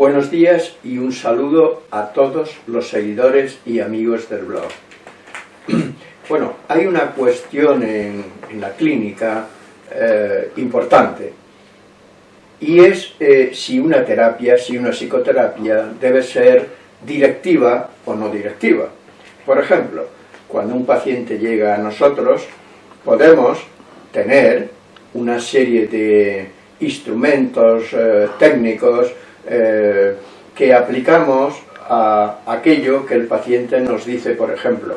Buenos días y un saludo a todos los seguidores y amigos del blog. Bueno, hay una cuestión en, la clínica eh, importante y es eh, si una terapia, si una psicoterapia debe ser directiva o no directiva. Por ejemplo, cuando un paciente llega a nosotros, podemos tener una serie de instrumentos eh, técnicos que aplicamos a aquello que el paciente nos dice, por ejemplo,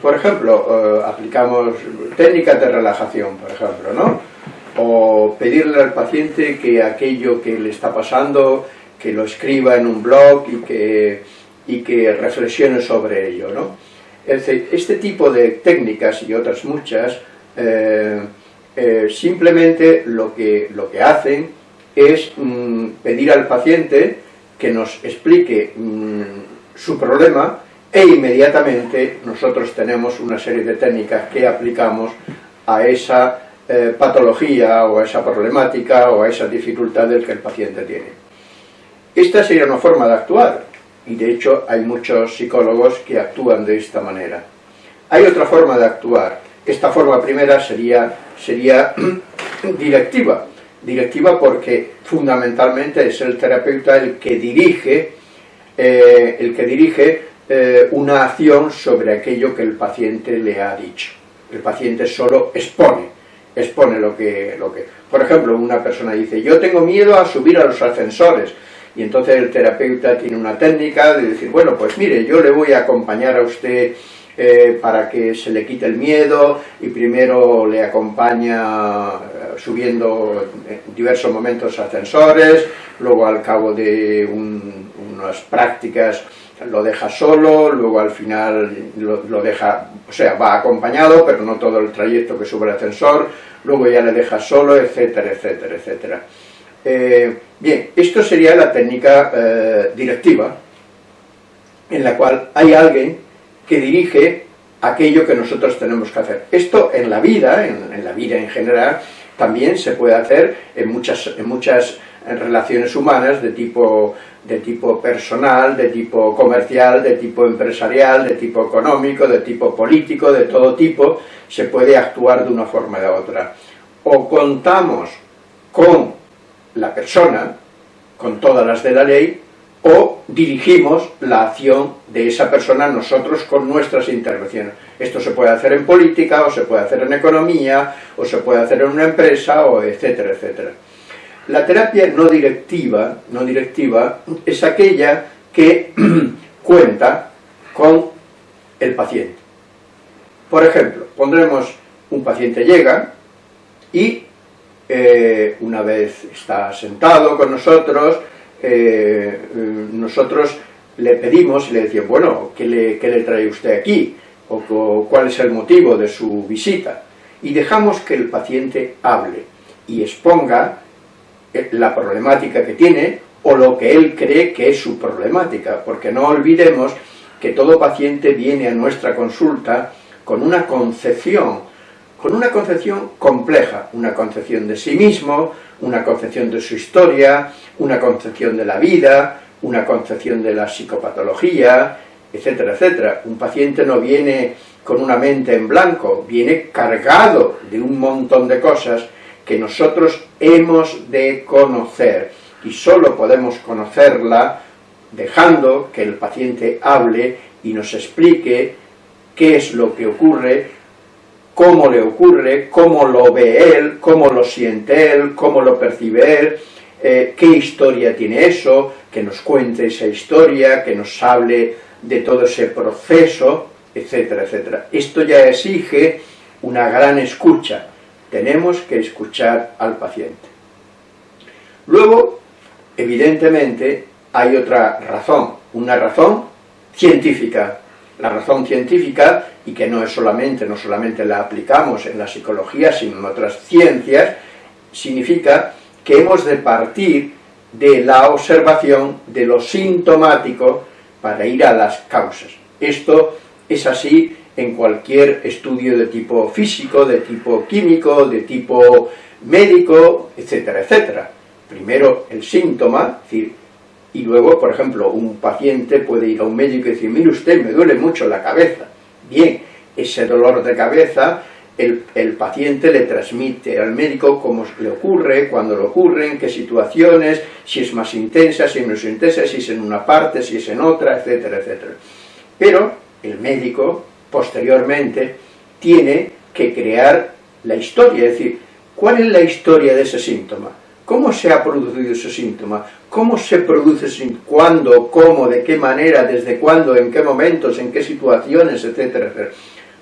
por ejemplo, eh, aplicamos técnicas de relajación, por ejemplo, ¿no? O pedirle al paciente que aquello que le está pasando, que lo escriba en un blog y que, y que reflexione sobre ello, ¿no? este tipo de técnicas y otras muchas, eh, eh, simplemente lo que, lo que hacen es mm, pedir al paciente que nos explique mm, su problema e inmediatamente nosotros tenemos una serie de técnicas que aplicamos a esa eh, patología o esa problemática o a esa dificultad del que el paciente tiene. Esta sería una forma de actuar y de hecho hay muchos psicólogos que actúan de esta manera. Hay otra forma de actuar. Esta forma primera sería, sería directiva. Directiva porque fundamentalmente es el terapeuta el que dirige, eh, el que dirige eh, una acción sobre aquello que el paciente le ha dicho. El paciente solo expone, expone lo que, lo que... Por ejemplo, una persona dice, yo tengo miedo a subir a los ascensores, y entonces el terapeuta tiene una técnica de decir, bueno, pues mire, yo le voy a acompañar a usted eh, para que se le quite el miedo, y primero le acompaña eh, subiendo en diversos momentos ascensores, luego al cabo de unas prácticas lo deja solo, luego al final lo, deja, o sea, va acompañado, pero no todo el trayecto que sube el ascensor, luego ya le deja solo, etcétera, etcétera, etcétera. Eh, bien, esto sería la técnica eh, directiva, en la cual hay alguien que dirige aquello que nosotros tenemos que hacer. Esto en la vida, en, la vida en general, también se puede hacer en muchas, en muchas relaciones humanas de tipo de tipo personal, de tipo comercial, de tipo empresarial, de tipo económico, de tipo político, de todo tipo, se puede actuar de una forma de otra. O contamos con la persona, con todas las de la ley, o dirigimos la acción de esa persona nosotros con nuestras intervenciones. Esto se puede hacer en política, o se puede hacer en economía, o se puede hacer en una empresa, o etcétera, etcétera. La terapia no directiva, no directiva es aquella que cuenta con el paciente. Por ejemplo, pondremos un paciente llega y eh, una vez está sentado con nosotros, eh, nosotros le pedimos y le decimos, bueno, ¿qué le, ¿qué le, trae usted aquí? O, cuál es el motivo de su visita. Y dejamos que el paciente hable y exponga la problemática que tiene o lo que él cree que es su problemática, porque no olvidemos que todo paciente viene a nuestra consulta con una concepción, con una concepción compleja, una concepción de sí mismo, una concepción de su historia, una concepción de la vida, una concepción de la psicopatología, etcétera, etcétera. Un paciente no viene con una mente en blanco, viene cargado de un montón de cosas que nosotros hemos de conocer y solo podemos conocerla dejando que el paciente hable y nos explique qué es lo que ocurre, cómo le ocurre, cómo lo ve él, cómo lo siente él, cómo lo percibe él, eh, qué historia tiene eso, que nos cuente esa historia, que nos hable de todo ese proceso, etcétera, etcétera. Esto ya exige una gran escucha, tenemos que escuchar al paciente. Luego, evidentemente, hay otra razón, una razón científica. La razón científica, y que no es solamente, no solamente la aplicamos en la psicología, sino en otras ciencias, significa que hemos de partir de la observación de lo sintomático para ir a las causas. Esto es así en cualquier estudio de tipo físico, de tipo químico, de tipo médico, etcétera, etcétera. Primero el síntoma, y luego, por ejemplo, un paciente puede ir a un médico y decir, mire usted, me duele mucho la cabeza. Bien, ese dolor de cabeza, el, el paciente le transmite al médico cómo le ocurre, cuándo le ocurre, en qué situaciones, si es más intensa, si es menos intensa, si es en una parte, si es en otra, etcétera, etcétera. Pero el médico, posteriormente, tiene que crear la historia, es decir, ¿cuál es la historia de ese síntoma? ¿Cómo se ha producido ese síntoma? ¿Cómo se produce? ¿Cuándo? ¿Cómo? ¿De qué manera? ¿Desde cuándo? ¿En qué momentos? ¿En qué situaciones? Etcétera, etcétera.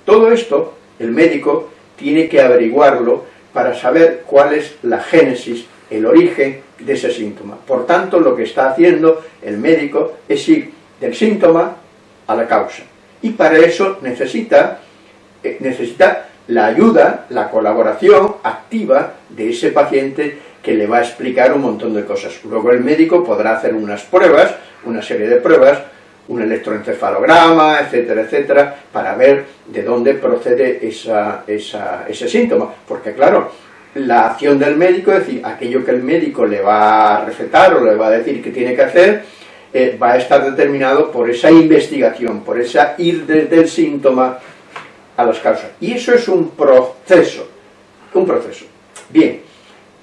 Todo esto, el médico tiene que averiguarlo para saber cuál es la génesis, el origen de ese síntoma. Por tanto, lo que está haciendo el médico es ir del síntoma a la causa. Y para eso necesita, eh, necesita la ayuda, la colaboración activa de ese paciente que le va a explicar un montón de cosas. Luego el médico podrá hacer unas pruebas, una serie de pruebas, un electroencefalograma, etcétera, etcétera, para ver de dónde procede esa, ese síntoma. Porque claro, la acción del médico, es decir, aquello que el médico le va a recetar o le va a decir que tiene que hacer, eh, va a estar determinado por esa investigación, por esa ir desde el síntoma a las causas. Y eso es un proceso, un proceso. Bien,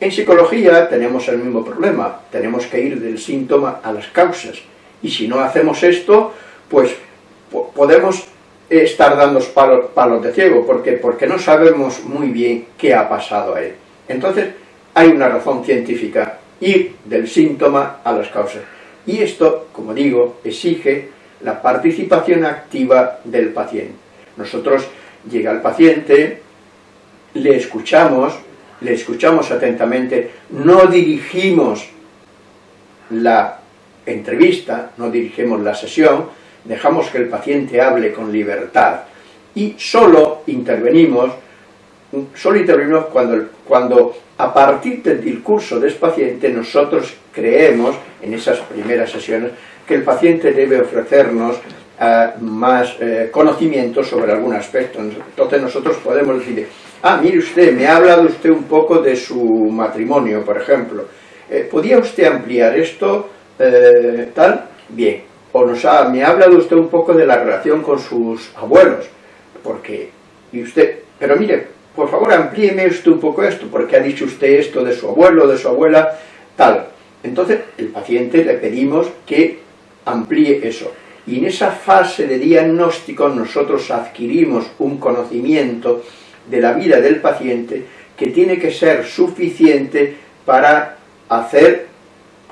en psicología tenemos el mismo problema, tenemos que ir del síntoma a las causas, y si no hacemos esto, pues podemos estar dando palos, palos de ciego, porque porque no sabemos muy bien qué ha pasado a él. Entonces, hay una razón científica, ir del síntoma a las causas. Y esto, como digo, exige la participación activa del paciente. Nosotros llega el paciente, le escuchamos, le escuchamos atentamente, no dirigimos la entrevista, no dirigimos la sesión, dejamos que el paciente hable con libertad y solo intervenimos, solo intervenimos cuando, cuando a partir del discurso de ese paciente nosotros creemos, en esas primeras sesiones, que el paciente debe ofrecernos uh, más eh, conocimiento sobre algún aspecto. Entonces nosotros podemos decir, ah, mire usted, me ha hablado usted un poco de su matrimonio, por ejemplo. Eh, ¿Podría usted ampliar esto? Eh, tal, bien. O nos ha, me ha hablado usted un poco de la relación con sus abuelos, porque, y usted, pero mire, por favor amplíeme usted un poco esto, porque ha dicho usted esto de su abuelo, de su abuela, tal. Entonces, el paciente le pedimos que amplíe eso. Y en esa fase de diagnóstico nosotros adquirimos un conocimiento de la vida del paciente que tiene que ser suficiente para hacer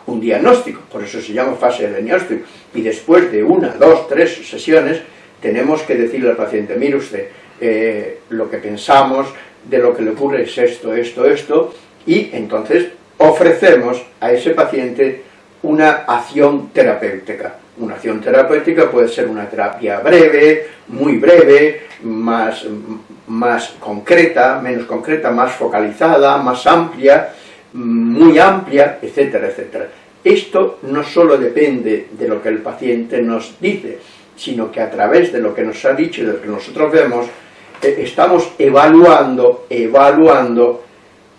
un diagnóstico, por eso se llama fase de diagnóstico, y después de una, dos, tres sesiones, tenemos que decirle al paciente, mire usted, eh, lo que pensamos de lo que le ocurre es esto, esto, esto, y entonces ofrecemos a ese paciente una acción terapéutica. Una acción terapéutica puede ser una terapia breve, muy breve, más, más concreta, menos concreta, más focalizada, más amplia, muy amplia, etcétera, etcétera. Esto no solo depende de lo que el paciente nos dice, sino que a través de lo que nos ha dicho y de lo que nosotros vemos, estamos evaluando, evaluando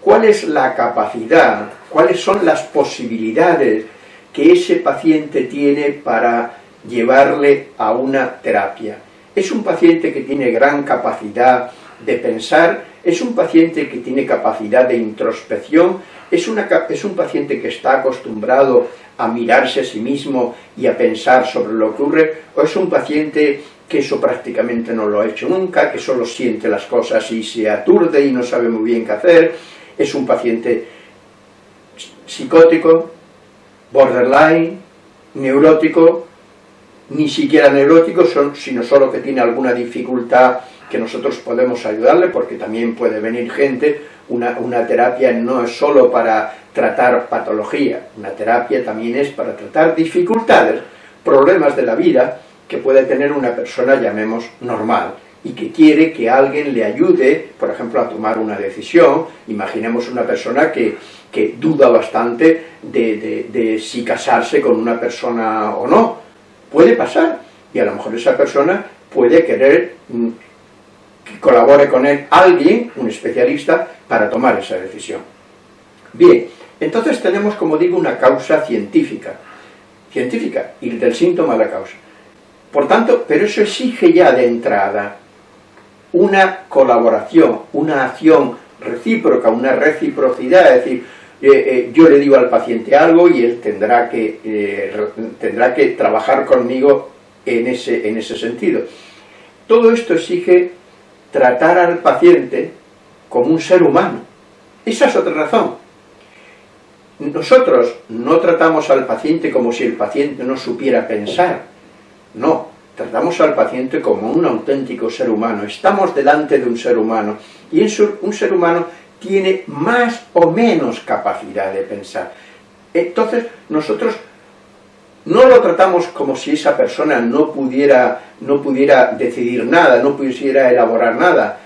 cuál es la capacidad, cuáles son las posibilidades que ese paciente tiene para llevarle a una terapia. Es un paciente que tiene gran capacidad de pensar, es un paciente que tiene capacidad de introspección, es, una, es un paciente que está acostumbrado a mirarse a sí mismo y a pensar sobre lo que ocurre, o es un paciente que eso prácticamente no lo ha hecho nunca, que solo siente las cosas y se aturde y no sabe muy bien qué hacer, es un paciente psicótico, borderline, neurótico, ni siquiera neurótico, sino solo que tiene alguna dificultad que nosotros podemos ayudarle, porque también puede venir gente, una, una, terapia no es solo para tratar patología, una terapia también es para tratar dificultades, problemas de la vida que puede tener una persona, llamemos, normal, y que quiere que alguien le ayude, por ejemplo, a tomar una decisión. Imaginemos una persona que, que duda bastante de, si casarse con una persona o no. Puede pasar, y a lo mejor esa persona puede querer mm, que colabore con él alguien, un especialista, para tomar esa decisión. Bien, entonces tenemos, como digo, una causa científica, científica, y del síntoma a la causa. Por tanto, pero eso exige ya de entrada una colaboración, una acción recíproca, una reciprocidad, es decir, eh, eh, yo le digo al paciente algo y él tendrá que, eh, tendrá que trabajar conmigo en ese, en ese sentido. Todo esto exige tratar al paciente como un ser humano. Esa es otra razón. Nosotros no tratamos al paciente como si el paciente no supiera pensar. No, tratamos al paciente como un auténtico ser humano. Estamos delante de un ser humano. Y un ser humano tiene más o menos capacidad de pensar. Entonces, nosotros no lo tratamos como si esa persona no pudiera, no pudiera decidir nada, no pudiera elaborar nada.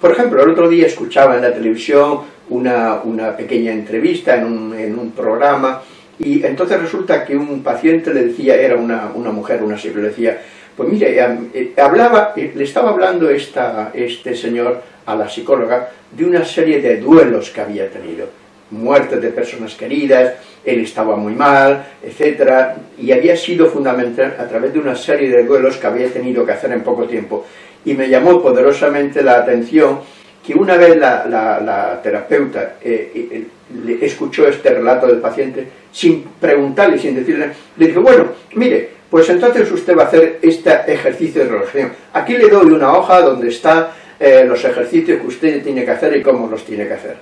Por ejemplo, el otro día escuchaba en la televisión una, pequeña entrevista en un, programa y entonces resulta que un paciente le decía, era una, mujer, una psicóloga, le decía, pues mire, eh, hablaba, eh, le estaba hablando esta, este señor a la psicóloga de una serie de duelos que había tenido, muertes de personas queridas, él estaba muy mal, etc. Y había sido fundamental a través de una serie de duelos que había tenido que hacer en poco tiempo. Y me llamó poderosamente la atención que una vez la, terapeuta eh, eh, escuchó este relato del paciente, sin preguntarle, sin decirle, le dijo, bueno, mire, pues entonces usted va a hacer este ejercicio de relajación. Aquí le doy una hoja donde está eh, los ejercicios que usted tiene que hacer y cómo los tiene que hacer.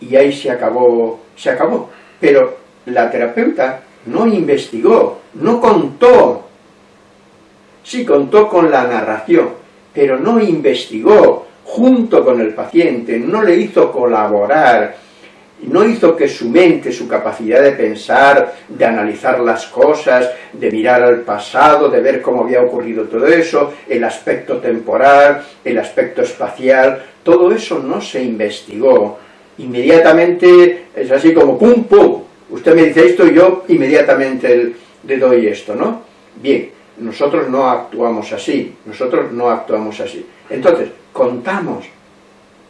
Y ahí se acabó, se acabó. Pero la terapeuta no investigó, no contó. Sí contó con la narración, pero no investigó junto con el paciente, no le hizo colaborar, no hizo que su mente, su capacidad de pensar, de analizar las cosas, de mirar al pasado, de ver cómo había ocurrido todo eso, el aspecto temporal, el aspecto espacial, todo eso no se investigó. Inmediatamente es así como pum pum, usted me dice esto y yo inmediatamente le doy esto, ¿no? Bien, nosotros no actuamos así, nosotros no actuamos así. Entonces, contamos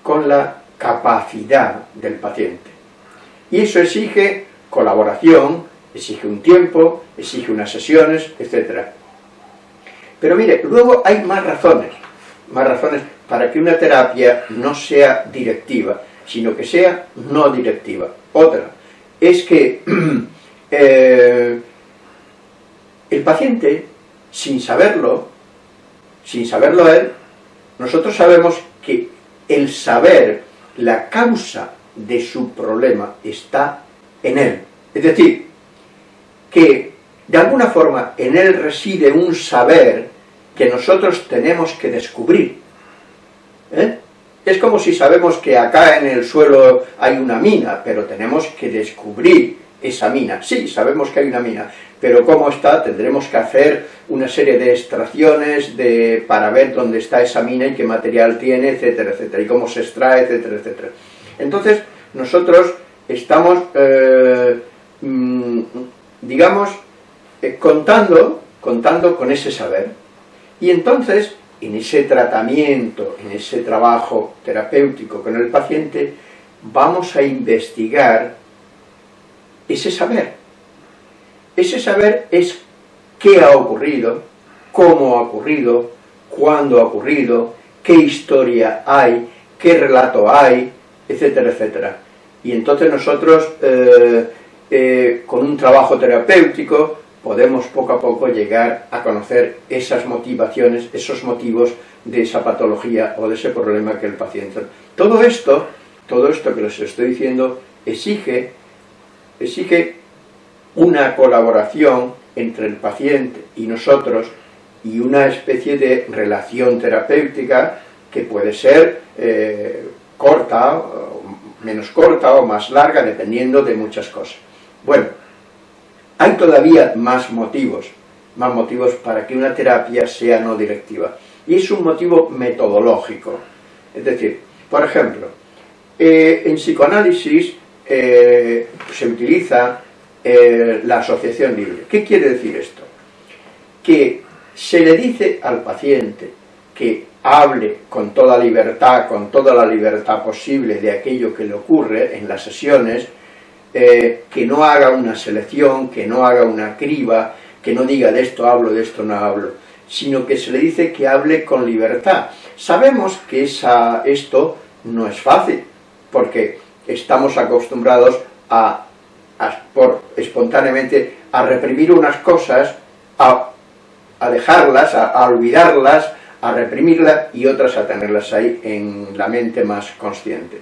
con la capacidad del paciente. Y eso exige colaboración, exige un tiempo, exige unas sesiones, etc. Pero mire, luego hay más razones, más razones para que una terapia no sea directiva, sino que sea no directiva. Otra es que eh, el paciente, sin saberlo, sin saberlo él, nosotros sabemos que el saber la causa de su problema está en él. Es decir, que de alguna forma en él reside un saber que nosotros tenemos que descubrir. ¿Eh? Es como si sabemos que acá en el suelo hay una mina, pero tenemos que descubrir esa mina. Sí, sabemos que hay una mina, pero cómo está, tendremos que hacer una serie de extracciones de, para ver dónde está esa mina y qué material tiene, etcétera, etcétera, y cómo se extrae, etcétera, etcétera. Entonces, nosotros estamos, eh, mm, digamos, eh, contando, contando con ese saber. Y entonces, en ese tratamiento, en ese trabajo terapéutico con el paciente, vamos a investigar ese saber. Ese saber es qué ha ocurrido, cómo ha ocurrido, cuándo ha ocurrido, qué historia hay, qué relato hay, etcétera, etcétera. Y entonces nosotros, eh, eh, con un trabajo terapéutico, podemos poco a poco llegar a conocer esas motivaciones, esos motivos de esa patología o de ese problema que el paciente... Todo esto, todo esto que les estoy diciendo, exige, exige una colaboración entre el paciente y nosotros y una especie de relación terapéutica que puede ser eh, corta, menos corta o más larga, dependiendo de muchas cosas. Bueno, hay todavía más motivos, más motivos para que una terapia sea no directiva. Y es un motivo metodológico. Es decir, por ejemplo, Eh, en psicoanálisis eh, se utiliza eh, la asociación libre. ¿Qué quiere decir esto? Que se le dice al paciente que hable con toda libertad, con toda la libertad posible de aquello que le ocurre en las sesiones, que no haga una selección, que no haga una criba, que no diga de esto hablo, de esto no hablo, sino que se le dice que hable con libertad. Sabemos que esa, esto no es fácil, porque estamos acostumbrados a, por, espontáneamente a reprimir unas cosas, a, dejarlas, a, olvidarlas, a reprimirlas y otras a tenerlas ahí en la mente más consciente.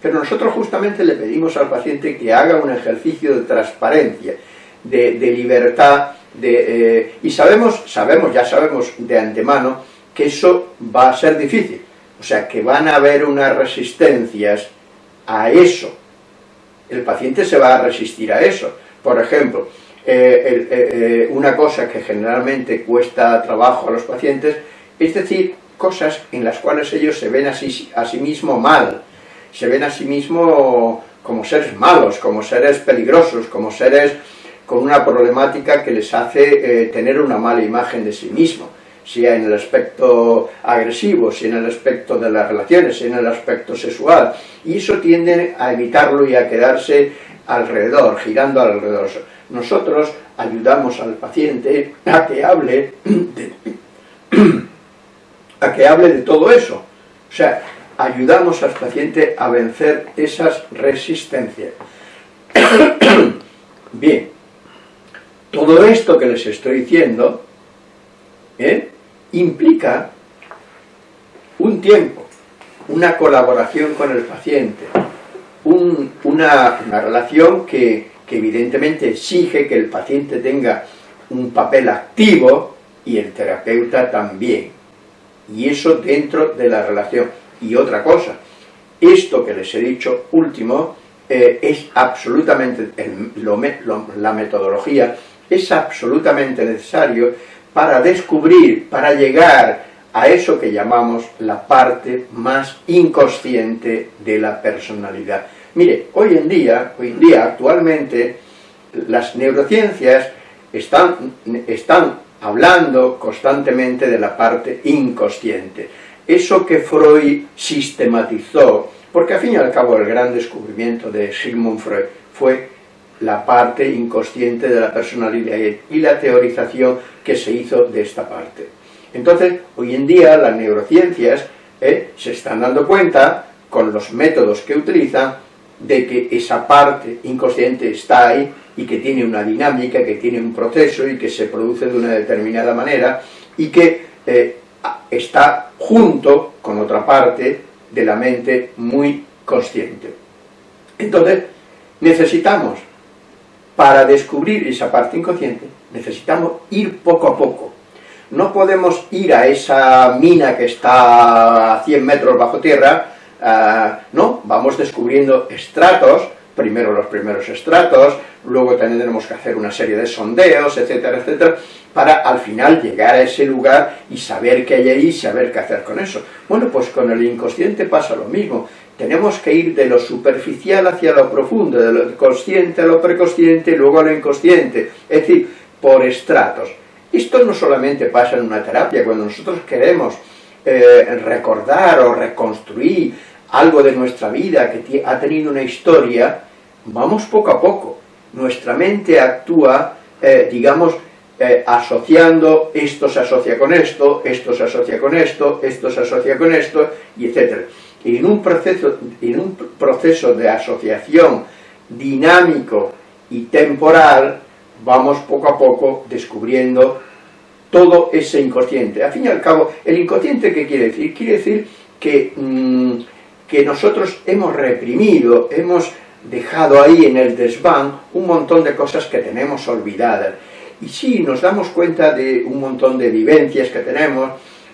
Pero nosotros justamente le pedimos al paciente que haga un ejercicio de transparencia, de, libertad, de, eh, y sabemos, sabemos, ya sabemos de antemano, que eso va a ser difícil. O sea, que van a haber unas resistencias a eso. El paciente se va a resistir a eso. Por ejemplo, eh, eh, eh, una cosa que generalmente cuesta trabajo a los pacientes, es decir, cosas en las cuales ellos se ven a sí, a sí mismo mal, se ven a sí mismo como seres malos, como seres peligrosos, como seres con una problemática que les hace tener una mala imagen de sí mismo sea en el aspecto agresivo, sea en el aspecto de las relaciones, sea en el aspecto sexual, y eso tiende a evitarlo y a quedarse alrededor, girando alrededor. Nosotros ayudamos al paciente a que hable de, a que hable de todo eso. O sea, ayudamos al paciente a vencer esas resistencias. Bien, todo esto que les estoy diciendo, ¿eh? Implica un tiempo, una colaboración con el paciente, una, relación que, que evidentemente exige que el paciente tenga un papel activo y el terapeuta también. Y eso dentro de la relación. Y otra cosa, esto que les he dicho último, eh, es absolutamente, la metodología es absolutamente necesario para descubrir, para llegar a eso que llamamos la parte más inconsciente de la personalidad. Mire, hoy en día, hoy en día actualmente, las neurociencias están, están hablando constantemente de la parte inconsciente. Eso que Freud sistematizó, porque al fin y al cabo el gran descubrimiento de Sigmund Freud fue la parte inconsciente de la personalidad y la teorización que se hizo de esta parte. Entonces, hoy en día las neurociencias eh, se están dando cuenta, con los métodos que utilizan, de que esa parte inconsciente está ahí y que tiene una dinámica, que tiene un proceso y que se produce de una determinada manera y que eh, está junto con otra parte de la mente muy consciente. Entonces, necesitamos para descubrir esa parte inconsciente necesitamos ir poco a poco. No podemos ir a esa mina que está a 100 metros bajo tierra, ah, no, vamos descubriendo estratos, primero los primeros estratos, luego tendremos que hacer una serie de sondeos, etcétera, etcétera, para al final llegar a ese lugar y saber qué hay ahí saber qué hacer con eso. Bueno, pues con el inconsciente pasa lo mismo. Tenemos que ir de lo superficial hacia lo profundo, de lo consciente a lo preconsciente y luego a lo inconsciente, es decir, por estratos. Esto no solamente pasa en una terapia, cuando nosotros queremos eh, recordar o reconstruir algo de nuestra vida que ha tenido una historia, vamos poco a poco. Nuestra mente actúa, eh, digamos, eh, asociando, esto se asocia con esto, esto se asocia con esto, esto se asocia con esto, y etcétera y en un proceso, en un proceso de asociación dinámico y temporal, vamos poco a poco descubriendo todo ese inconsciente. Al fin y al cabo, ¿el inconsciente qué quiere decir? Quiere decir que, mm, que nosotros hemos reprimido, hemos dejado ahí en el desván un montón de cosas que tenemos olvidadas. Y sí, nos damos cuenta de un montón de vivencias que tenemos,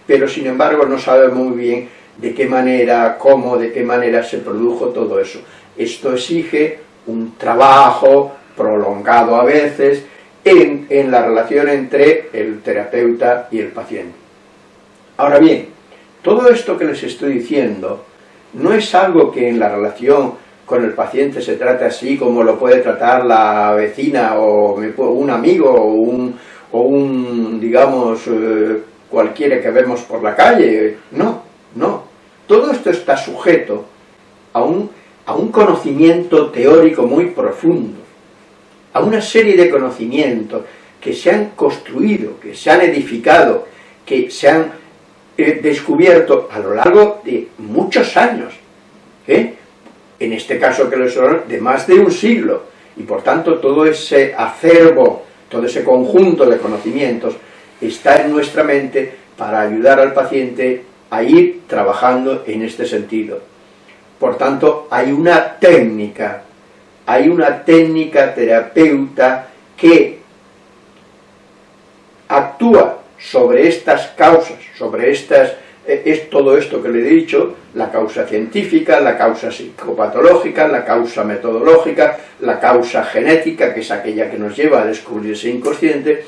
pero sin embargo no sabemos muy bien de qué manera, cómo, de qué manera se produjo todo eso. Esto exige un trabajo prolongado a veces en, la relación entre el terapeuta y el paciente. Ahora bien, todo esto que les estoy diciendo no es algo que en la relación con el paciente se trate así como lo puede tratar la vecina o un amigo o un, o un digamos, eh, cualquiera que vemos por la calle. No, no. Todo esto está sujeto a un, conocimiento teórico muy profundo, a una serie de conocimientos que se han construido, que se han edificado, que se han eh, descubierto a lo largo de muchos años, ¿eh? en este caso que les son de más de un siglo, y por tanto todo ese acervo, todo ese conjunto de conocimientos está en nuestra mente para ayudar al paciente a ir trabajando en este sentido. Por tanto, hay una técnica, hay una técnica terapeuta que actúa sobre estas causas, sobre estas, eh, es todo esto que le he dicho, la causa científica, la causa psicopatológica, la causa metodológica, la causa genética, que es aquella que nos lleva a descubrir ese inconsciente,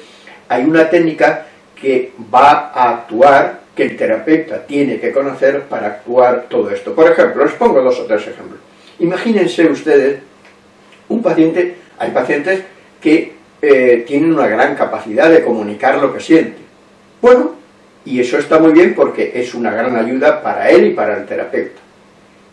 hay una técnica que va a actuar, que el terapeuta tiene que conocer para actuar todo esto. Por ejemplo, les pongo dos o tres ejemplos. Imagínense ustedes un paciente, hay pacientes que eh, tienen una gran capacidad de comunicar lo que siente. Bueno, y eso está muy bien porque es una gran ayuda para él y para el terapeuta.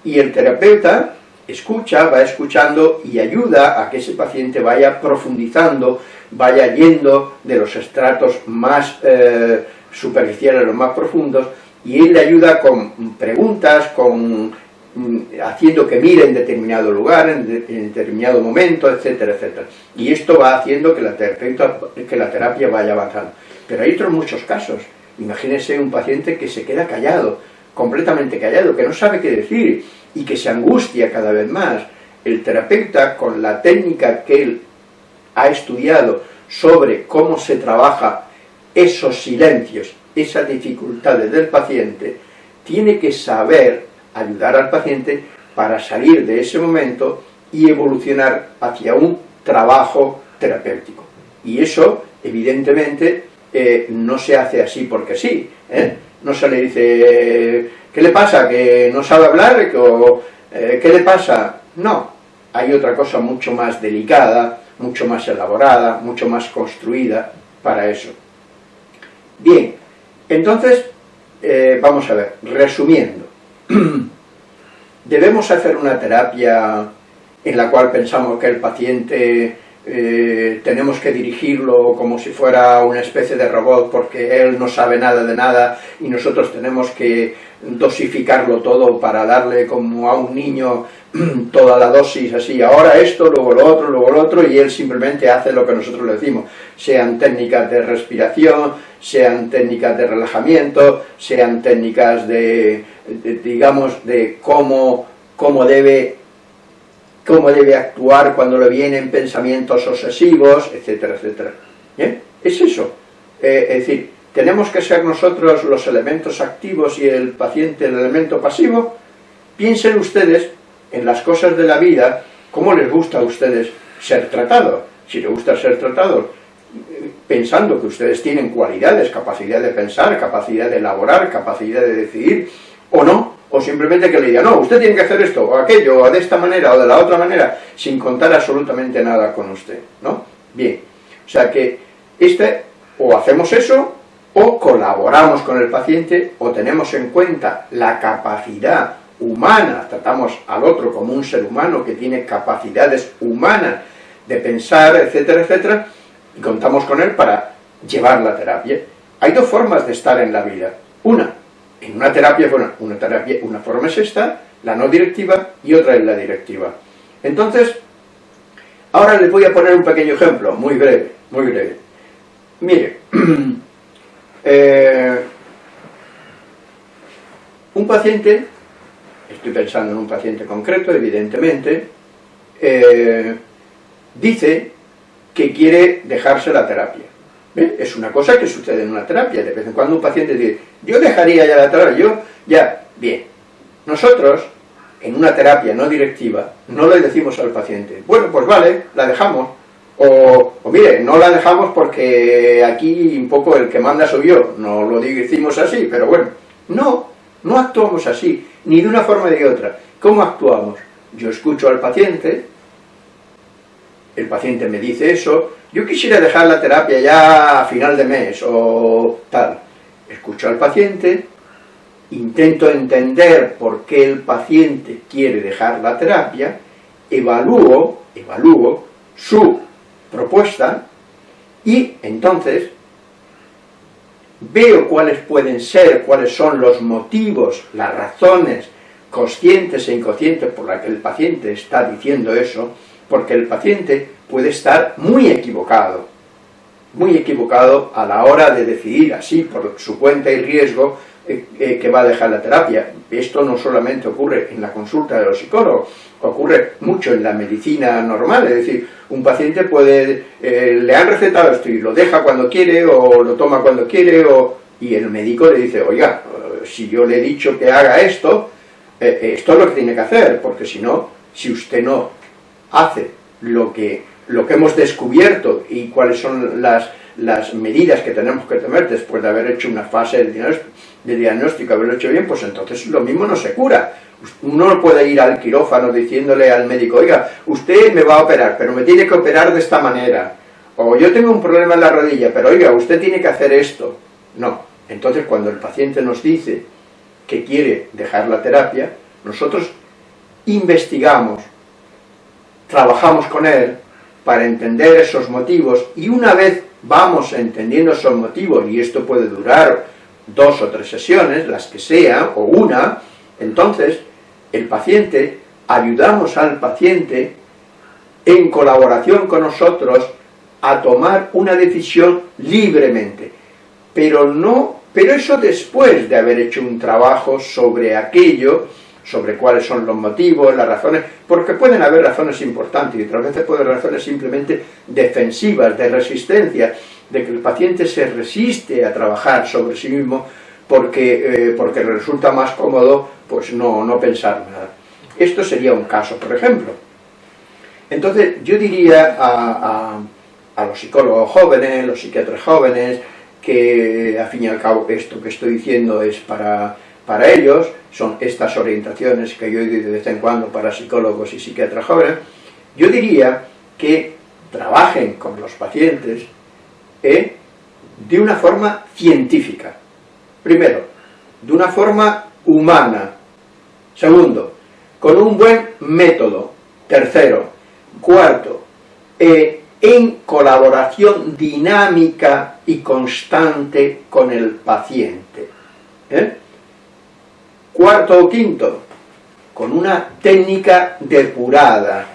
Y el terapeuta escucha, va escuchando y ayuda a que ese paciente vaya profundizando, vaya yendo de los estratos más eh, superficiales los más profundos, y él le ayuda con preguntas, con mm, haciendo que mire en determinado lugar, en, determinado momento, etcétera, etcétera. Y esto va haciendo que la, que la terapia vaya avanzando. Pero hay otros muchos casos. Imagínese un paciente que se queda callado, completamente callado, que no sabe qué decir y que se angustia cada vez más. El terapeuta, con la técnica que él ha estudiado sobre cómo se trabaja esos silencios, esas dificultades del paciente, tiene que saber ayudar al paciente para salir de ese momento y evolucionar hacia un trabajo terapéutico. Y eso, evidentemente, eh, no se hace así porque sí, ¿eh? no se le dice, ¿qué le pasa? ¿Que no sabe hablar? Eh, ¿Qué le pasa? No, hay otra cosa mucho más delicada, mucho más elaborada, mucho más construida para eso. Bien, entonces, vamos a ver, resumiendo, debemos hacer una terapia en la cual pensamos que el paciente eh, tenemos que dirigirlo como si fuera una especie de robot porque él no sabe nada de nada y nosotros tenemos que dosificarlo todo para darle como a un niño toda la dosis así, ahora esto, luego lo otro, luego lo otro, y él simplemente hace lo que nosotros le decimos, sean técnicas de respiración, sean técnicas de relajamiento, sean técnicas de, digamos, de cómo, cómo debe cómo debe actuar cuando le vienen pensamientos obsesivos, etcétera, etcétera. Es eso. Eh, es decir, tenemos que ser nosotros los elementos activos y el paciente el elemento pasivo. Piensen ustedes en las cosas de la vida, cómo les gusta a ustedes ser tratados. Si les gusta ser tratados pensando que ustedes tienen cualidades, capacidad de pensar, capacidad de elaborar, capacidad de decidir, o no, o simplemente que le diga, no, usted tiene que hacer esto, o aquello, o de esta manera, o de la otra manera, sin contar absolutamente nada con usted, ¿no? Bien, o sea que este, o hacemos eso, o colaboramos con el paciente, o tenemos en cuenta la capacidad humana, tratamos al otro como un ser humano que tiene capacidades humanas de pensar, etcétera, etcétera, y contamos con él para llevar la terapia. Hay dos formas de estar en la vida. Una, en una terapia, bueno, una terapia, una forma es esta, la no directiva, y otra es la directiva. Entonces, ahora les voy a poner un pequeño ejemplo, muy breve, muy breve. Mire, eh, un paciente, estoy pensando en un paciente concreto, evidentemente, eh, dice que quiere dejarse la terapia. Es una cosa que sucede en una terapia. De vez en cuando un paciente dice, yo dejaría ya la terapia, yo ya, bien. Nosotros, en una terapia no directiva, no le decimos al paciente, bueno, pues vale, la dejamos. O, mire, no la dejamos porque aquí un poco el que manda soy yo, no lo decimos así, pero bueno. No, No actuamos así, ni de una forma ni de otra. ¿Cómo actuamos? Yo escucho al paciente, el paciente me dice eso, yo quisiera dejar la terapia ya a final de mes, o tal. Escucho al paciente, intento entender por qué el paciente quiere dejar la terapia, evalúo, evalúo su propuesta, y entonces veo cuáles pueden ser, cuáles son los motivos, las razones conscientes e inconscientes por las que el paciente está diciendo eso, porque el paciente puede estar muy equivocado, muy equivocado a la hora de decidir así, por su cuenta y riesgo, eh, eh, que va a dejar la terapia. Esto no solamente ocurre en la consulta de los psicólogos, ocurre mucho en la medicina normal, es decir, un paciente puede, eh, le han recetado esto y lo deja cuando quiere, o lo toma cuando quiere, o, y el médico le dice, oiga, si yo le he dicho que haga esto, esto es lo que tiene que hacer, porque si no, si usted no hace lo que, lo que hemos descubierto y cuáles son las, las medidas que tenemos que tomar después de haber hecho una fase de diagnóstico, haberlo hecho bien, pues entonces lo mismo no se cura. Uno no puede ir al quirófano diciéndole al médico, oiga, usted me va a operar, pero me tiene que operar de esta manera. O yo tengo un problema en la rodilla, pero oiga, usted tiene que hacer esto. No. Entonces cuando el paciente nos dice que quiere dejar la terapia, nosotros investigamos, trabajamos con él para entender esos motivos y una vez vamos entendiendo esos motivos, y esto puede durar dos o tres sesiones, las que sean, o una, entonces el paciente, ayudamos al paciente en colaboración con nosotros a tomar una decisión libremente, pero no, pero eso después de haber hecho un trabajo sobre aquello sobre cuáles son los motivos, las razones, porque pueden haber razones importantes y otras veces pueden haber razones simplemente defensivas, de resistencia, de que el paciente se resiste a trabajar sobre sí mismo porque, eh, porque le resulta más cómodo pues no, no pensar nada. Esto sería un caso, por ejemplo. Entonces, yo diría a, a, a los psicólogos jóvenes, los psiquiatras jóvenes, que al fin y al cabo esto que estoy diciendo es para para ellos son estas orientaciones que yo doy de vez en cuando para psicólogos y psiquiatras jóvenes, yo diría que trabajen con los pacientes ¿eh? de una forma científica. Primero, de una forma humana. Segundo, con un buen método. Tercero, cuarto, eh, en colaboración dinámica y constante con el paciente. ¿eh? Cuarto o quinto, con una técnica depurada,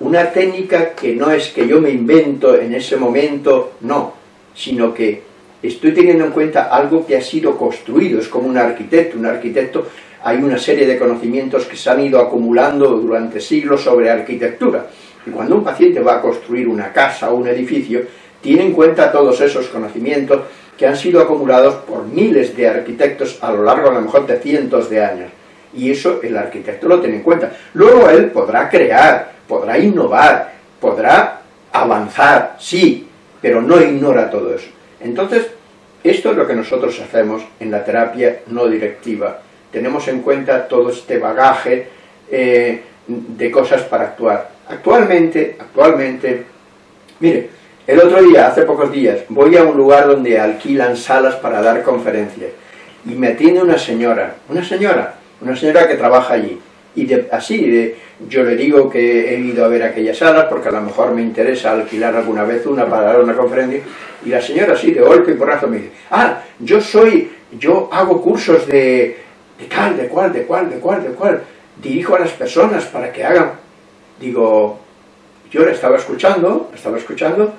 una técnica que no es que yo me invento en ese momento, no, sino que estoy teniendo en cuenta algo que ha sido construido, es como un arquitecto, un arquitecto hay una serie de conocimientos que se han ido acumulando durante siglos sobre arquitectura, y cuando un paciente va a construir una casa o un edificio, tiene en cuenta todos esos conocimientos que han sido acumulados por miles de arquitectos a lo largo a lo mejor de cientos de años. Y eso el arquitecto lo tiene en cuenta. Luego él podrá crear, podrá innovar, podrá avanzar, sí, pero no ignora todo eso. Entonces, esto es lo que nosotros hacemos en la terapia no directiva. Tenemos en cuenta todo este bagaje eh, de cosas para actuar. Actualmente, actualmente, mire, el otro día, hace pocos días, voy a un lugar donde alquilan salas para dar conferencias y me atiende una señora, una señora, una señora que trabaja allí. Y así, yo le digo que he ido a ver aquellas salas porque a lo mejor me interesa alquilar alguna vez una para dar una conferencia. Y la señora así, de golpe y porrazo, me dice, ah, yo soy, yo hago cursos de, de tal, de cual, de cual, de cual, de cual. Dirijo a las personas para que hagan. Digo, yo la estaba escuchando, estaba escuchando,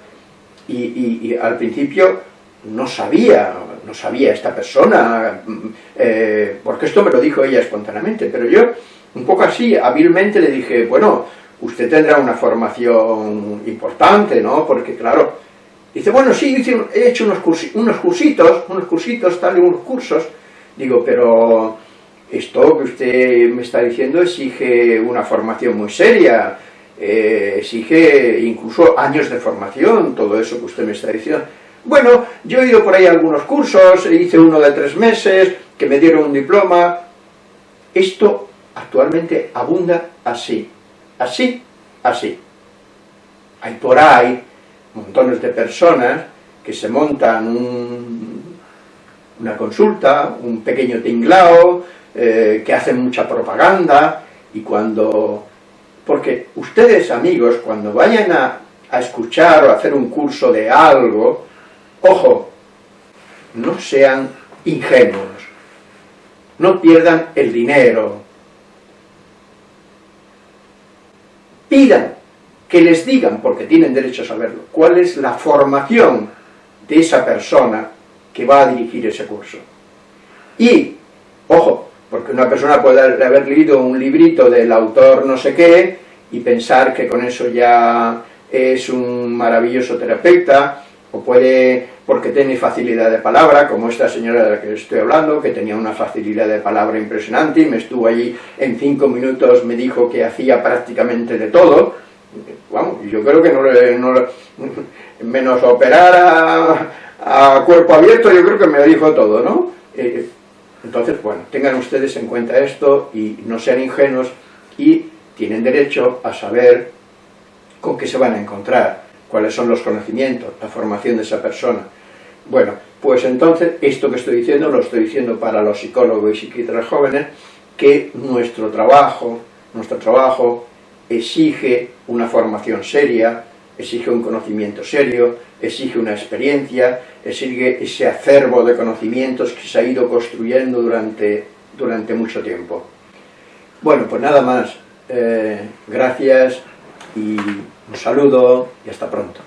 y, al principio no sabía, no sabía esta persona, eh, porque esto me lo dijo ella espontáneamente, pero yo un poco así, hábilmente le dije, bueno, usted tendrá una formación importante, ¿no? Porque claro, dice, bueno, sí, he hecho unos, unos cursitos, unos cursitos, tal, y unos cursos, digo, pero esto que usted me está diciendo exige una formación muy seria, eh, exige incluso años de formación, todo eso que usted me está diciendo. Bueno, yo he ido por ahí a algunos cursos, hice uno de tres meses, que me dieron un diploma, Esto actualmente abunda así, así, así. Hay por ahí montones de personas que se montan una consulta, un pequeño tinglao, eh, que hacen mucha propaganda, y cuando... Porque ustedes, amigos, cuando vayan a, escuchar o a hacer un curso de algo, ojo, no sean ingenuos, no pierdan el dinero, pidan que les digan, porque tienen derecho a saberlo, cuál es la formación de esa persona que va a dirigir ese curso. Y, ojo, porque una persona puede haber leído un librito del autor no sé qué y pensar que con eso ya es un maravilloso terapeuta, o puede, porque tiene facilidad de palabra, como esta señora de la que estoy hablando, que tenía una facilidad de palabra impresionante y me estuvo allí en cinco minutos, me dijo que hacía prácticamente de todo, vamos, yo creo que no, no menos operar a, cuerpo abierto, yo creo que me dijo todo, ¿no? Eh, entonces, bueno, tengan ustedes en cuenta esto y no sean ingenuos y tienen derecho a saber con qué se van a encontrar, cuáles son los conocimientos, la formación de esa persona. Bueno, pues entonces, esto que estoy diciendo, lo estoy diciendo para los psicólogos y psiquiatras jóvenes, que nuestro trabajo, nuestro trabajo exige una formación seria, exige un conocimiento serio, exige una experiencia, exige ese acervo de conocimientos que se ha ido construyendo durante, durante mucho tiempo. Bueno, pues nada más. Eh, gracias y un saludo y hasta pronto.